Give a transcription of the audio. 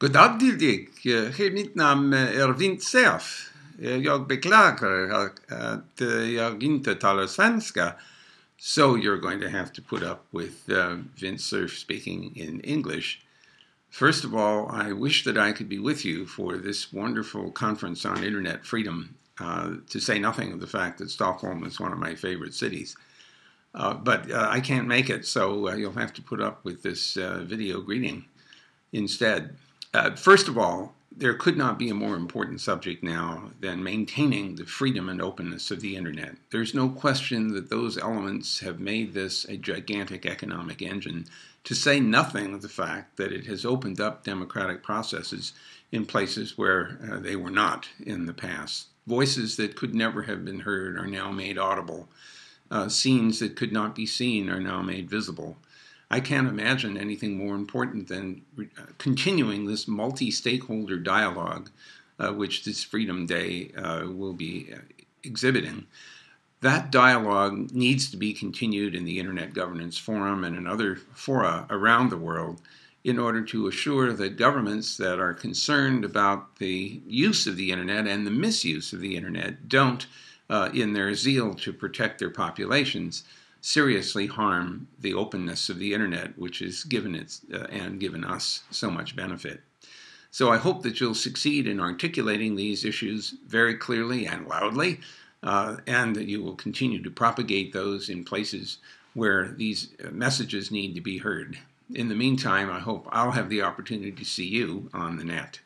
God dag till dig. Hej, mitt namn är Vint Jag beklagar att jag inte talar svenska. So you're going to have to put up with uh, Vint Cerf speaking in English. First of all, I wish that I could be with you for this wonderful conference on internet freedom, uh, to say nothing of the fact that Stockholm is one of my favorite cities. Uh, but uh, I can't make it, so uh, you'll have to put up with this uh, video greeting instead. Uh, first of all, there could not be a more important subject now than maintaining the freedom and openness of the internet. There's no question that those elements have made this a gigantic economic engine, to say nothing of the fact that it has opened up democratic processes in places where uh, they were not in the past. Voices that could never have been heard are now made audible. Uh, scenes that could not be seen are now made visible. I can't imagine anything more important than uh, continuing this multi-stakeholder dialogue, uh, which this Freedom Day uh, will be uh, exhibiting. That dialogue needs to be continued in the Internet Governance Forum and in other fora around the world in order to assure that governments that are concerned about the use of the Internet and the misuse of the Internet don't, uh, in their zeal to protect their populations, seriously harm the openness of the internet, which has given it uh, and given us so much benefit. So I hope that you'll succeed in articulating these issues very clearly and loudly, uh, and that you will continue to propagate those in places where these uh, messages need to be heard. In the meantime, I hope I'll have the opportunity to see you on the net.